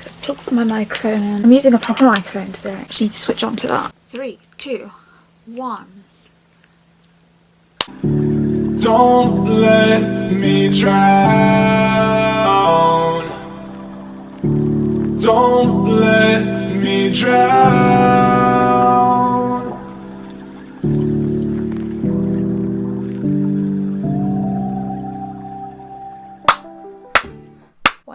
Just plugged my microphone in. I'm using a proper microphone today. I just need to switch on to that. Three, two, one. Don't let me drown. Don't let me drown.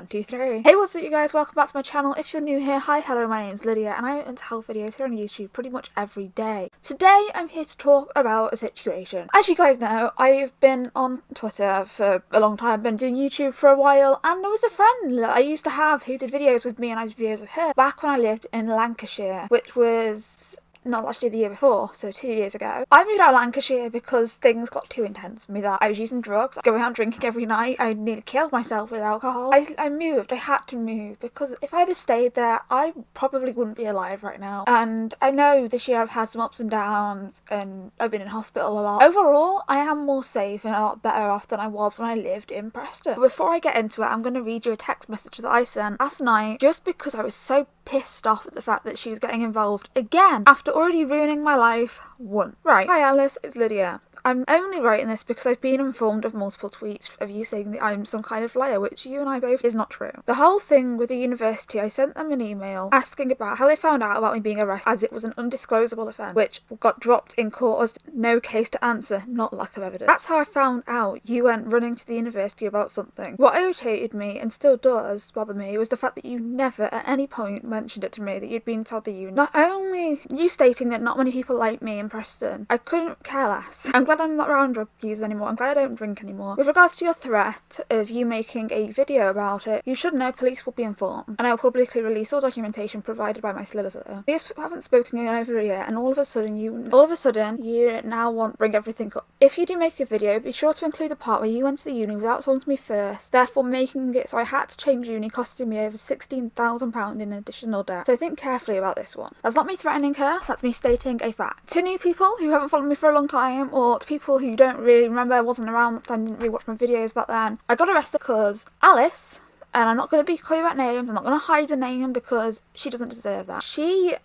One, two, three. Hey, what's up you guys? Welcome back to my channel. If you're new here, hi, hello, my name's Lydia and I make health videos here on YouTube pretty much every day. Today, I'm here to talk about a situation. As you guys know, I've been on Twitter for a long time, I've been doing YouTube for a while, and there was a friend that I used to have who did videos with me and I did videos with her back when I lived in Lancashire, which was not last year, the year before, so two years ago. I moved out of Lancashire because things got too intense for me that I was using drugs, going out drinking every night. I nearly killed myself with alcohol. I, I moved, I had to move because if I had stayed there, I probably wouldn't be alive right now. And I know this year I've had some ups and downs and I've been in hospital a lot. Overall, I am more safe and a lot better off than I was when I lived in Preston. But before I get into it, I'm going to read you a text message that I sent last night just because I was so pissed off at the fact that she was getting involved again after already ruining my life once. Right. Hi Alice, it's Lydia. I'm only writing this because I've been informed of multiple tweets of you saying that I'm some kind of liar, which you and I both is not true. The whole thing with the university, I sent them an email asking about how they found out about me being arrested as it was an undisclosable offence, which got dropped in court as no case to answer, not lack of evidence. That's how I found out you went running to the university about something. What irritated me, and still does bother me, was the fact that you never at any point mentioned it to me that you'd been told the you. Not only you stating that not many people like me in Preston, I couldn't care less. I'm glad glad I'm not around drug users anymore. I'm glad I don't drink anymore. With regards to your threat of you making a video about it, you should know police will be informed and I will publicly release all documentation provided by my solicitor. We haven't spoken in over a year and all of a sudden you all of a sudden you now want to bring everything up. If you do make a video, be sure to include the part where you went to the uni without talking to me first, therefore making it so I had to change uni costing me over £16,000 in additional debt. So think carefully about this one. That's not me threatening her, that's me stating a fact. To new people who haven't followed me for a long time or people who don't really remember, I wasn't around, and didn't really watch my videos back then. I got arrested because Alice, and I'm not going to be clear about names, I'm not going to hide the name because she doesn't deserve that. She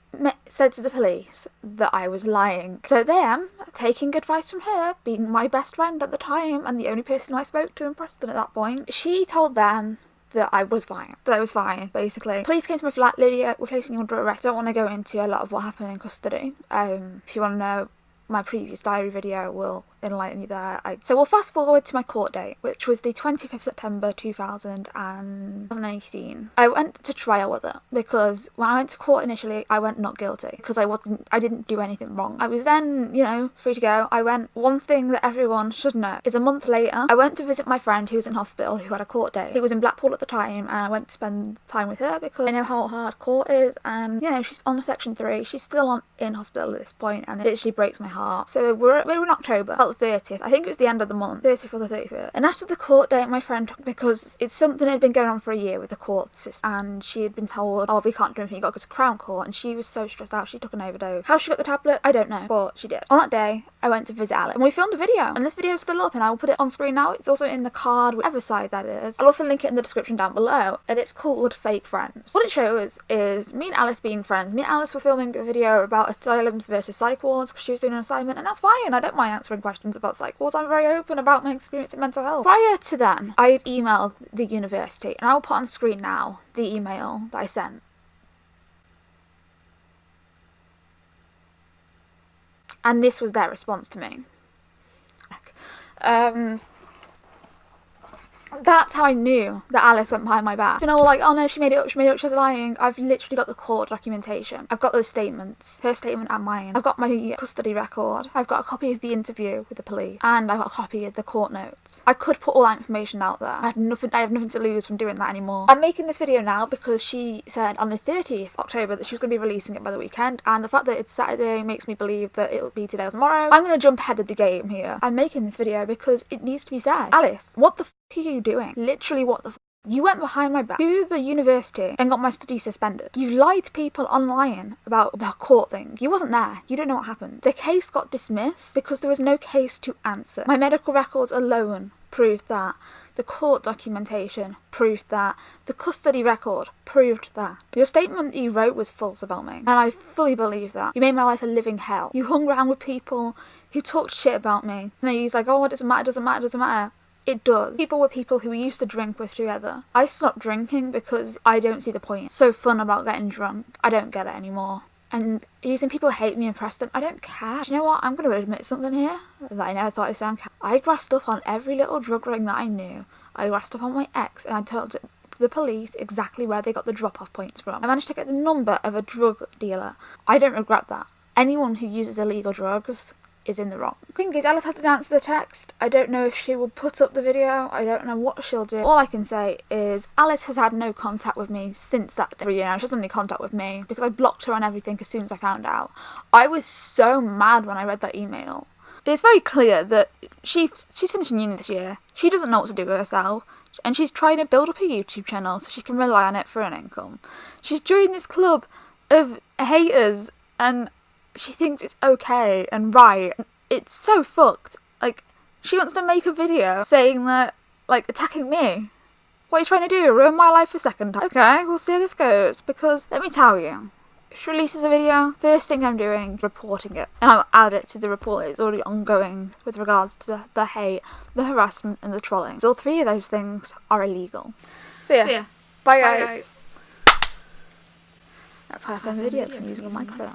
said to the police that I was lying. So them, taking advice from her, being my best friend at the time and the only person I spoke to in Preston at that point, she told them that I was fine. That I was fine, basically. Police came to my flat, Lydia, we're placing you under arrest. I don't want to go into a lot of what happened in custody. Um, if you want to know my previous diary video will enlighten you there. I, so we'll fast forward to my court date, which was the 25th September 2018. I went to trial with it because when I went to court initially, I went not guilty because I wasn't, I didn't do anything wrong. I was then, you know, free to go. I went, one thing that everyone should know is a month later, I went to visit my friend who was in hospital who had a court date. He was in Blackpool at the time and I went to spend time with her because I know how hard court is and, you know, she's on section three. She's still on in hospital at this point and it literally breaks my heart. So we're, we're in October, about the 30th. I think it was the end of the month, 30th or the 31st. And after the court date, my friend, because it's something that had been going on for a year with the court system, and she had been told, oh, we can't do anything, you got to go to Crown Court, and she was so stressed out, she took an overdose. How she got the tablet, I don't know, but she did. On that day, I went to visit Alex, and we filmed a video, and this video is still up, and I will put it on screen now. It's also in the card, whatever side that is. I'll also link it in the description down below, and it's called Fake Friends. What it shows is me and Alice being friends. Me and Alice were filming a video about asylums versus psych wards, because she was doing an assignment, and that's fine. I don't mind answering questions about psych wards. I'm very open about my experience in mental health. Prior to then, I had emailed the university, and I'll put on screen now the email that I sent. And this was their response to me. Um, that's how I knew that Alice went behind my back. You know, like, oh no, she made it up, she made it up, she's lying. I've literally got the court documentation. I've got those statements, her statement and mine. I've got my custody record. I've got a copy of the interview with the police, and I've got a copy of the court notes. I could put all that information out there. I have nothing. I have nothing to lose from doing that anymore. I'm making this video now because she said on the 30th October that she was going to be releasing it by the weekend, and the fact that it's Saturday makes me believe that it will be today or tomorrow. I'm going to jump ahead of the game here. I'm making this video because it needs to be said. Alice, what the are you doing? Literally, what the you went behind my back to the university and got my study suspended. You lied to people online about the court thing. You wasn't there. You don't know what happened. The case got dismissed because there was no case to answer. My medical records alone proved that. The court documentation proved that. The custody record proved that. Your statement you wrote was false about me, and I fully believe that. You made my life a living hell. You hung around with people who talked shit about me, and they used like, oh, it doesn't matter, doesn't matter, doesn't matter. It does. People were people who we used to drink with together. I stopped drinking because I don't see the point. It's so fun about getting drunk. I don't get it anymore. And using people hate me and Preston, I don't care. Do you know what? I'm going to admit something here that I never thought I'd sound. I grassed up on every little drug ring that I knew. I grassed up on my ex and I told the police exactly where they got the drop off points from. I managed to get the number of a drug dealer. I don't regret that. Anyone who uses illegal drugs is in the wrong. Thing is, Alice had to answer the text. I don't know if she will put up the video. I don't know what she'll do. All I can say is Alice has had no contact with me since that day. You know, she hasn't any contact with me because I blocked her on everything as soon as I found out. I was so mad when I read that email. It's very clear that she she's finishing uni this year. She doesn't know what to do with herself. And she's trying to build up a YouTube channel so she can rely on it for an income. She's joined this club of haters and she thinks it's okay and right. It's so fucked. Like, she wants to make a video saying that, like, attacking me. What are you trying to do? Ruin my life for a second? time? Okay, we'll see how this goes. Because, let me tell you, she releases a video, first thing I'm doing reporting it. And I'll add it to the report that's already ongoing with regards to the, the hate, the harassment, and the trolling. So all three of those things are illegal. So yeah. So yeah. Bye, Bye, guys. guys. That's how I found the video. I'm using a microphone.